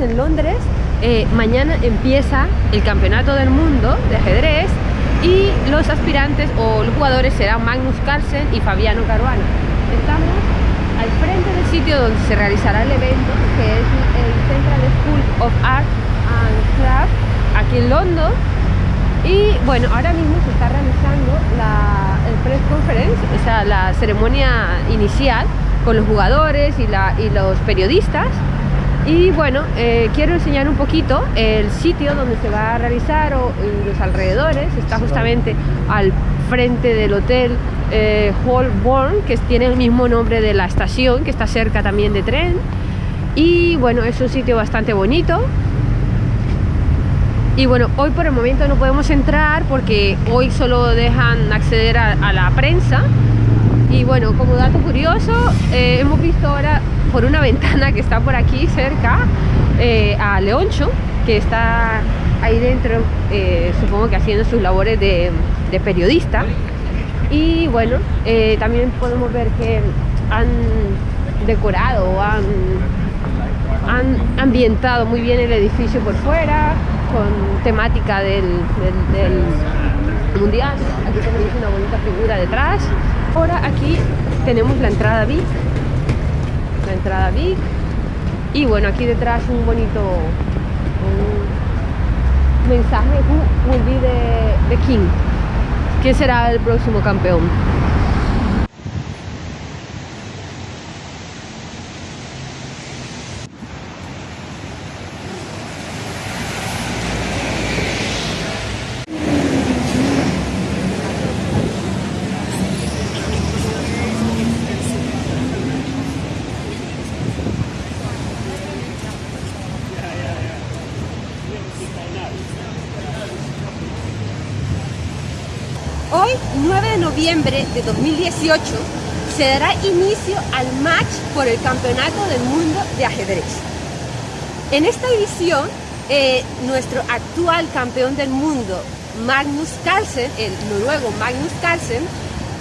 en Londres. Eh, mañana empieza el campeonato del mundo de ajedrez y los aspirantes o los jugadores serán Magnus Carlsen y Fabiano Caruana. Estamos al frente del sitio donde se realizará el evento, que es el Central School of Art and Craft, aquí en London. Y bueno, ahora mismo se está realizando la press conference, o sea, la ceremonia inicial con los jugadores y, y los periodistas. Y bueno, eh, quiero enseñar un poquito el sitio donde se va a realizar o los alrededores. Está justamente al frente del hotel eh, Holborn, que tiene el mismo nombre de la estación, que está cerca también de tren. Y bueno, es un sitio bastante bonito. Y bueno, hoy por el momento no podemos entrar porque hoy solo dejan acceder a, la prensa. Y bueno, como dato curioso, eh, hemos visto ahora por una ventana que está por aquí cerca eh, a Leoncho, que está ahí dentro, eh, supongo que haciendo sus labores de, periodista. Y bueno, eh, también podemos ver que han decorado, han, ambientado muy bien el edificio por fuera, con temática del, mundial. Aquí tenemos una bonita figura detrás. Ahora aquí tenemos la entrada VIP la entrada Big y bueno aquí detrás un bonito mensaje who will be the, the king ¿quién será el próximo campeón? Hoy, 9 de de 2018, se dará inicio al match por el Campeonato del Mundo de Ajedrez. En esta edición, eh, nuestro actual campeón del mundo, Magnus Carlsen, el noruego Magnus Carlsen,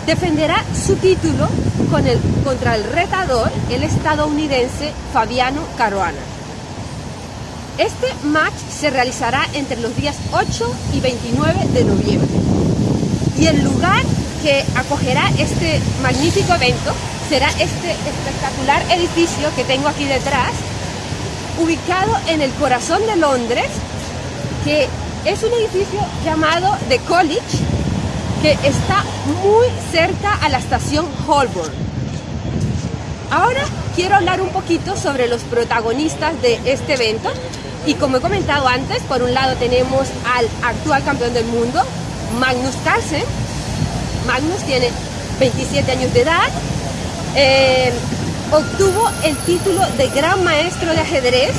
defenderá su título con el, contra el retador, el estadounidense Fabiano Caruana. Este match se realizará entre los días 8 y 29 de noviembre y el lugar que acogerá este magnífico evento será este espectacular edificio que tengo aquí detrás, ubicado en el corazón de Londres, que es un edificio llamado The College, que está muy cerca a la estación Holborn. Ahora quiero hablar un poquito sobre los protagonistas de este evento y como he comentado antes, por un lado tenemos al actual campeón del mundo, Magnus Carlsen. Magnus tiene 27 años de edad. Eh, obtuvo el título de Gran Maestro de Ajedrez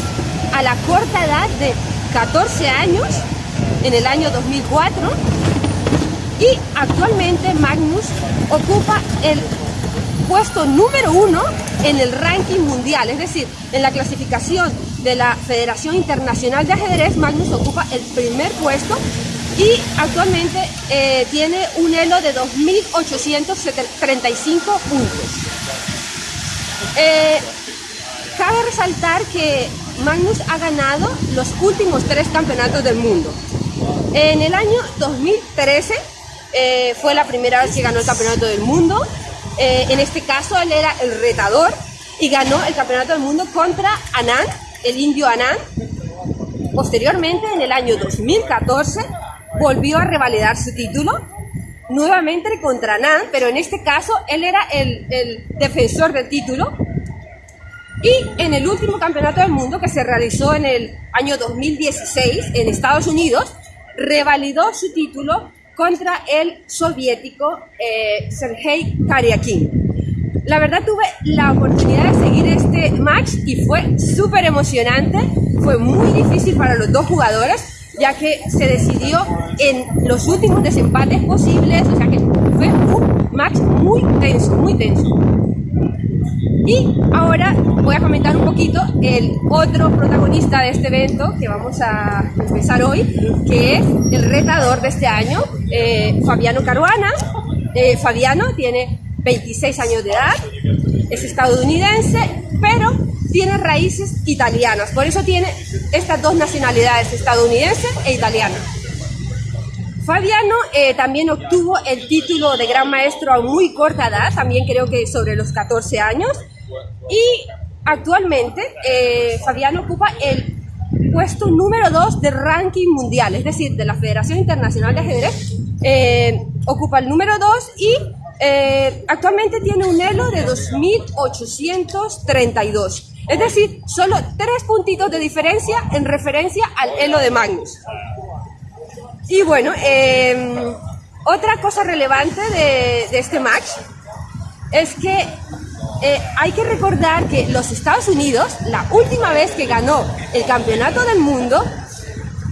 a la corta edad de 14 años en el año 2004 y actualmente Magnus ocupa el puesto número uno en el ranking mundial, es decir, en la clasificación de la Federación Internacional de Ajedrez, Magnus ocupa el primer puesto y actualmente eh, tiene un elo de 2.835 puntos. Eh, cabe resaltar que Magnus ha ganado los últimos tres campeonatos del mundo. En el año 2013 eh, fue la primera vez que ganó el campeonato del mundo. en este caso él era el retador y ganó el campeonato del mundo contra Anand, el indio Anand. Posteriormente, en el año 2014, volvió a revalidar su título nuevamente contra Nan, pero en este caso él era el, defensor del título. Y en el último campeonato del mundo que se realizó en el año 2016 en Estados Unidos, revalidó su título contra el soviético eh, Sergei Karyakin. La verdad tuve la oportunidad de seguir este match y fue súper emocionante, fue muy difícil para los dos jugadores ya que se decidió en los últimos desempates posibles, o sea que fue un match muy tenso, muy tenso. Y ahora voy a comentar un poquito el otro protagonista de este evento que vamos a empezar hoy, que es el retador de este año, eh, Fabiano Caruana. Eh, Fabiano tiene 26 años de edad, es estadounidense, pero tiene raíces italianas, por eso tiene estas dos nacionalidades, estadounidense e italiana. Fabiano eh, también obtuvo el título de gran maestro a muy corta edad, también creo que sobre los 14 años, y actualmente eh, Fabiano ocupa el puesto número 2 de ranking mundial, es decir, de la Federación Internacional de Ajedrez, eh, ocupa el número 2 y actualmente tiene un elo de 2.832. Es decir, solo tres puntitos de diferencia en referencia al elo de Magnus. Y bueno, em, otra cosa relevante de, este match es que eh, hay que recordar que los Estados Unidos, la última vez que ganó el campeonato del mundo,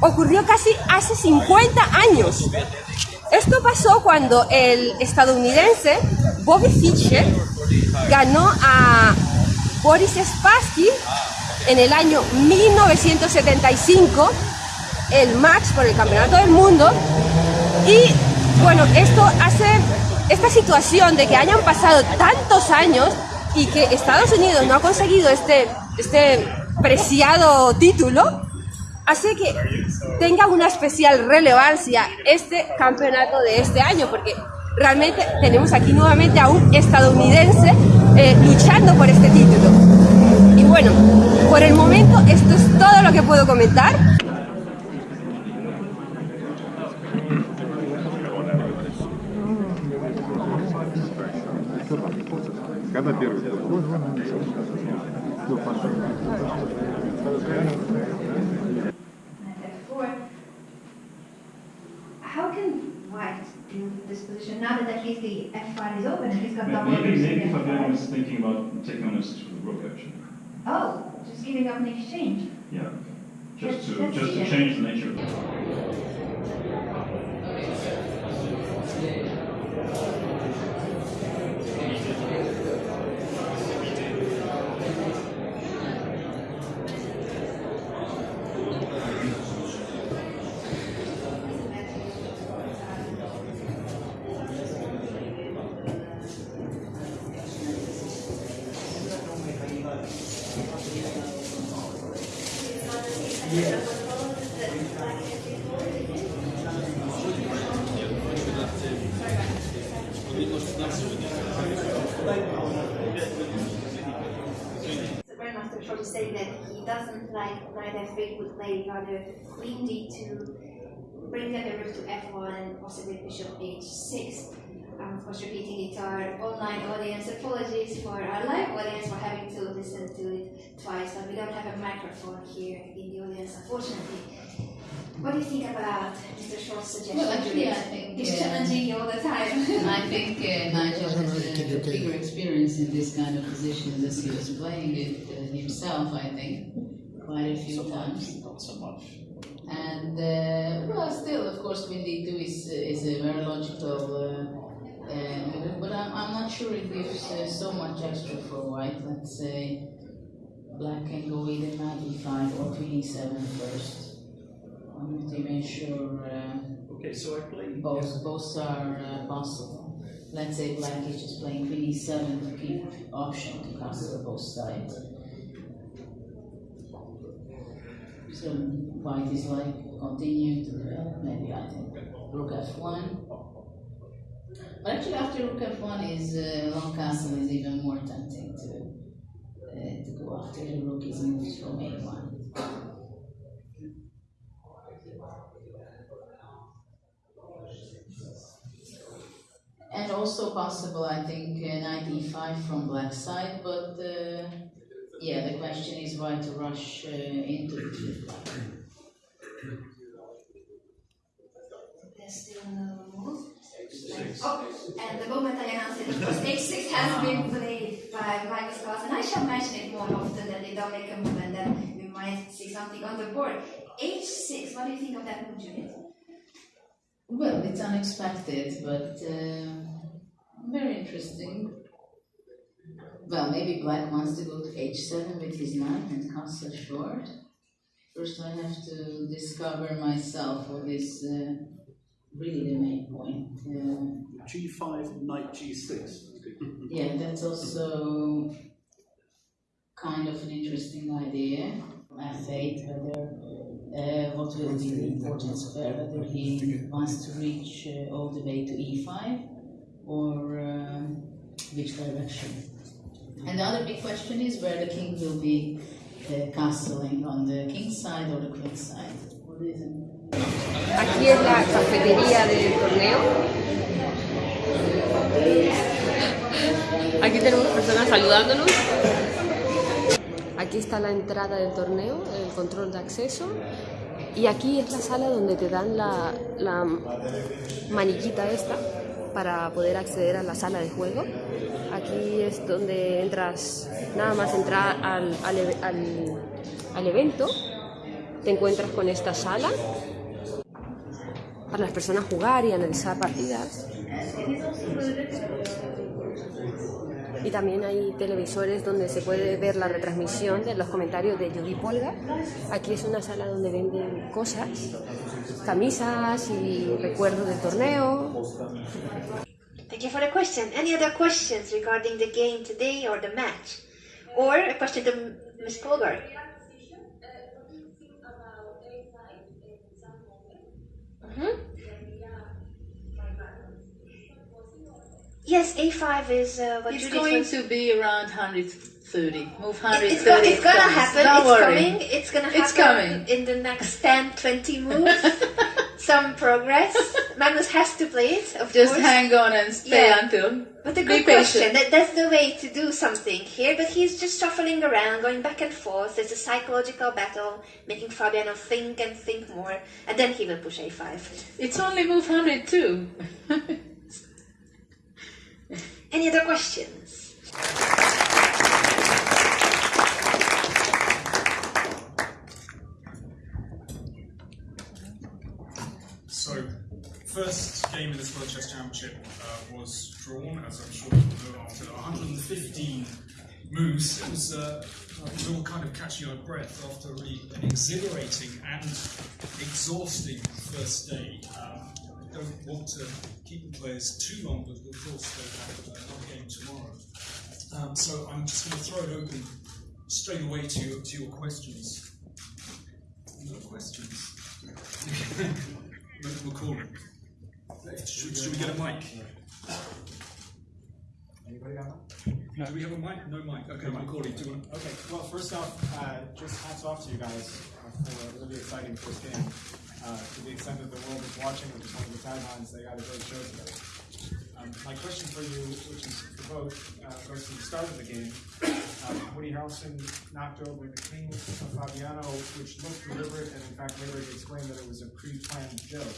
ocurrió casi hace 50 años. Esto pasó cuando el estadounidense Bobby Fischer ganó a Boris Spassky en el año 1975 el match por el campeonato del mundo. Y bueno, esto hace esta situación de que hayan pasado tantos años y que Estados Unidos no ha conseguido este, este preciado título, hace que tenga una especial relevancia este campeonato de este año, porque realmente tenemos aquí nuevamente a un estadounidense eh, luchando por este título. Y bueno, por el momento esto es todo lo que puedo comentar. Now that at least the F5 is open he's got double Maybe, maybe Fabiano was thinking about taking on a switch with rook actually. Oh, just giving up an exchange. Yeah. Just to Let's just to change the nature of it. The Grandmaster Troll saying that he doesn't like knight f8 would play rather queen d2, bring the rook to f1 and possibly bishop h6. I'm of course repeating it to our online audience. Apologies for our live audience for having to listen to it twice, but we don't have a microphone here in the audience, unfortunately. What do you think about Mr. Short's suggestion? Well, actually, I think, He's uh, challenging you all the time. I think uh, Nigel has a bigger experience in this kind of position as he was playing it uh, himself, I think, quite a few times. Not so much. And, uh, well, still, of course, Queen D2 is, is a very logical uh, uh, but I'm, I'm not sure it gives uh, so much extra for white. Let's say black can go either knight e5 or queen e7 first. I'm not even sure. Uh, Okay, so I play both, both are uh, possible. Let's say black is just playing queen e7 to keep option to castle both sides. So white is continue to develop, maybe I think rook f1. But actually after rook f1 is uh, long castle is even more tempting to, uh, to go after the rook is moved from a1. And also possible, I think, uh, knight e5 from black side, but uh, yeah, the question is why to rush uh, into it with black. There's still no move. Oh, and the moment I announced it, of course, h6 has been played by Magnus Carlsen. I shall mention it more often that they don't make a move and then we might see something on the board. h6, what do you think of that move, Juliet? Well, it's unexpected, but uh, very interesting. Well, maybe black wants to go to h7 with his knight and castle short. First, I have to discover myself what is uh, really the main point. Uh, G5, knight G6. yeah, that's also kind of an interesting idea. F8, whether uh, what will be the importance of there, whether he wants to reach uh, all the way to e5 or um, which direction. And the other big question is where the king will be uh, castling on the king's side or the queen's side. What is it? Aquí es la cafetería del torneo. Aquí tenemos personas saludándonos. Aquí está la entrada del torneo, el control de acceso. Y aquí es la sala donde te dan la, la maniquita esta para poder acceder a la sala de juego. Aquí es donde entras, nada más entrar al, al, e- evento, te encuentras con esta sala para las personas jugar y analizar partidas. Y también hay televisores donde se puede ver la retransmisión de los comentarios de Judy Polga. Aquí es una sala donde venden cosas, camisas y recuerdos del torneo. Thank you for the question. Any other questions regarding the game today or the match? Or a question to M- Ms. Polgar? Mhm. Yes, A5 is uh, what It's going to be around 130. Move It- 130. It's, go- it's gonna comes. happen. Don't it's worry. coming. It's gonna happen It's coming. in the next 10, 20 moves. Some progress. Magnus has to play it, of Just course. hang on and stay Yeah. until. But a good question. That, that's the way to do something here. But he's just shuffling around, going back and forth. There's a psychological battle, making Fabiano think and think more, and then he will push a5. It's only move 102. Any other questions? So, first game in this World Chess Championship uh, was drawn, as I'm sure you know, after 115 moves. It was, uh, it was all kind of catching our breath after really an exhilarating and exhausting first day. Um, don't want to keep the players too long, but of course they have another game tomorrow. Um, so I'm just going to throw it open straight away to your, to your questions. No questions. McCall. Should, should we get a mic? Anybody got one? Do we have a mic? No mic. Okay, Macaulay, do you want Okay, well, first off, uh, just hats off to you guys uh, for a really exciting first game. Uh, to the extent that the world is watching, which is one of the taglines, they got a great show today. Um, my question for you, which is for both, uh, goes to the start of the game. Um, Woody Harrelson knocked over the king of Fabiano, which looked deliberate, and in fact later he explained that it was a pre-planned joke.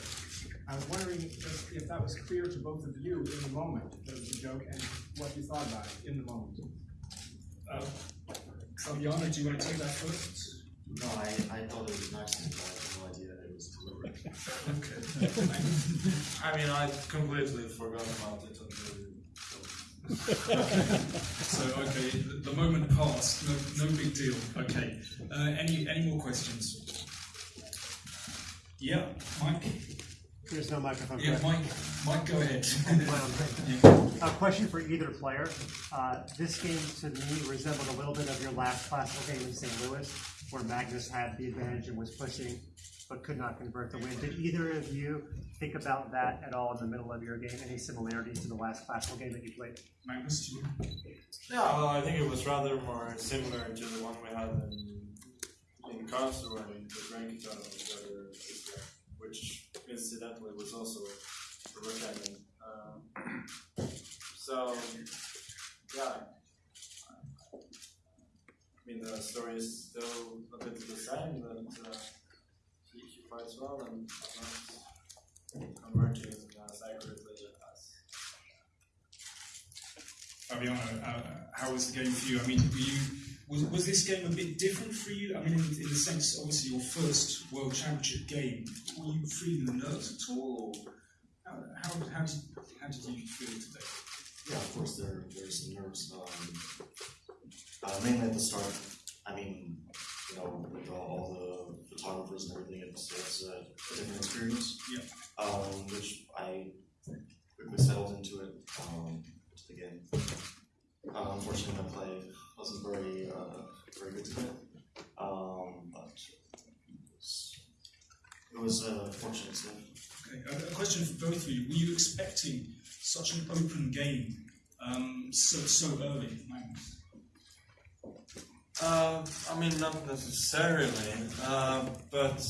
I was wondering if, if that was clear to both of you in the moment that it was a joke, and what you thought about it in the moment. Uh, Fabiano, do you want to take that first? No, I, I thought it was nice and I had no idea that it was deliberate. Okay. I mean, I completely forgot about it until. so, okay, the, the moment passed. No, no big deal. Okay. Uh, any any more questions? Yeah, Mike. There's no microphone. Yeah? Mike. Mike, go ahead. A question for either player. Uh, this game to me resembled a little bit of your last classical game in St. Louis, where Magnus had the advantage and was pushing, but could not convert the win. Did either of you think about that at all in the middle of your game? Any similarities to the last classical game that you played? Magnus, do you Yeah, well, I think it was rather more similar to the one we had in, in Karlsruhe in the Grand Guitar together, which incidentally was also a retirement. Uh, so, yeah. I mean, the story is still a bit the same, that uh, he, he fights well and not converting as accurately as Fabiano, uh, how was the game for you? I mean, were you was, was this game a bit different for you? I mean, in, in the sense, obviously, your first World Championship game. Were you feeling the nerves at all, or how, how, how, did, how did you feel today? Yeah, of course there there's some nerves. Um, uh, mainly at the start. I mean, you know, with all, all the photographers and everything, it's, it's a, a different experience. Yeah. Um, which I quickly settled into it. Um, to the game. Uh, unfortunately, my play wasn't very uh, very good today. Um, but it was uh, fortunate. So. Okay, a, a question for both of you. Were you expecting such an open game um, so so early? Uh, I mean, not necessarily, uh, but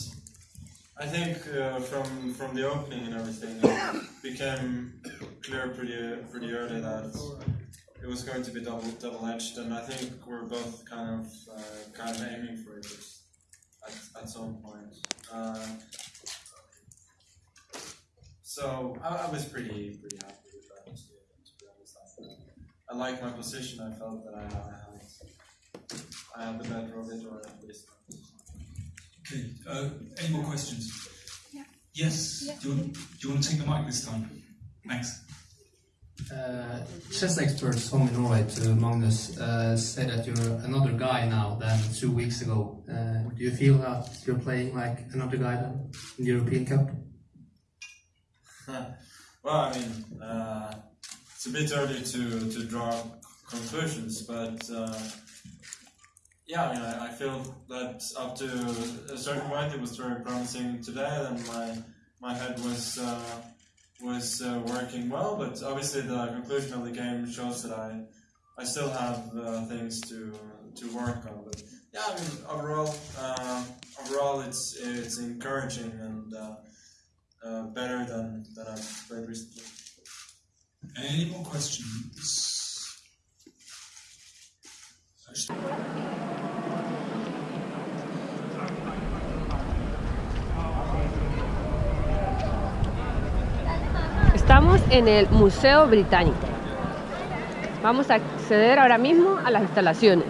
I think uh, from from the opening and everything, it became clear pretty pretty early that it was going to be double double edged, and I think we're both kind of uh, kind of aiming for it at, at some point. Uh, so I, I was pretty pretty happy with that. To, to be honest, I, I like my position. I felt that I, I had I had the better of it, or at least. Okay. Uh, any more questions? Yeah. Yes. Yeah. Do, you want, do you want to take the mic this time? Thanks. Uh, chess experts home in Norway to Magnus uh, say that you're another guy now than two weeks ago. Uh, do you feel that you're playing like another guy than in the European Cup? well, I mean, uh, it's a bit early to, to draw conclusions, but uh, yeah, I mean, I, I feel that up to a certain point it was very promising today, and my my head was uh, was uh, working well. But obviously, the conclusion of the game shows that I I still have uh, things to to work on. But yeah, I mean, overall, uh, overall, it's it's encouraging and uh, uh, better than than I've played recently. Any more questions? Estamos en el Museo Británico. Vamos a acceder ahora mismo a las instalaciones.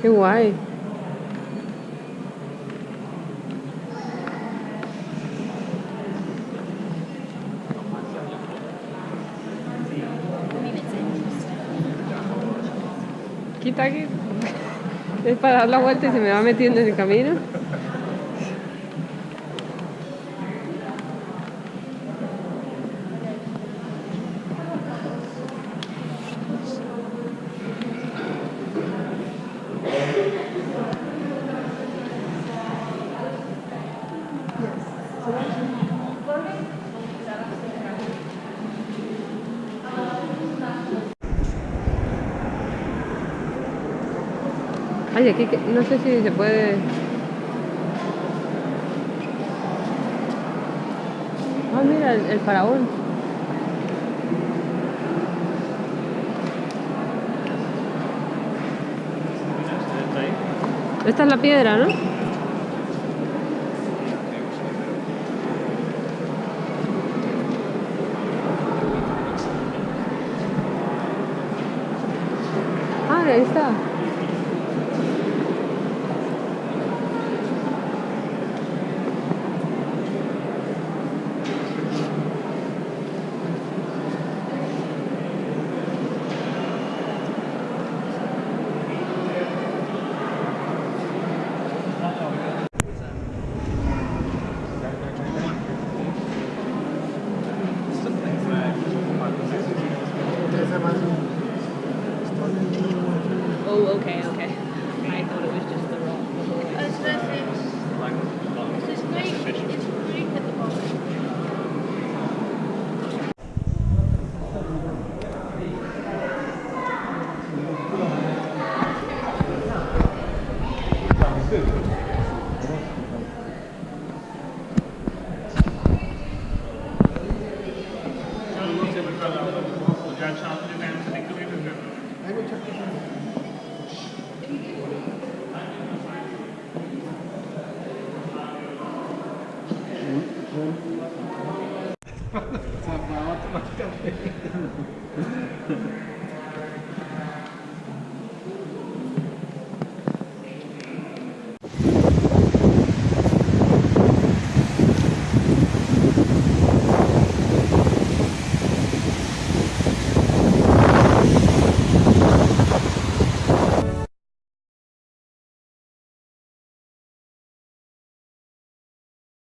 Qué guay. Es para dar la vuelta y se me va metiendo en el camino. No sé si se puede. Ah, mira, el, el faraón. Esta es la piedra, ¿no?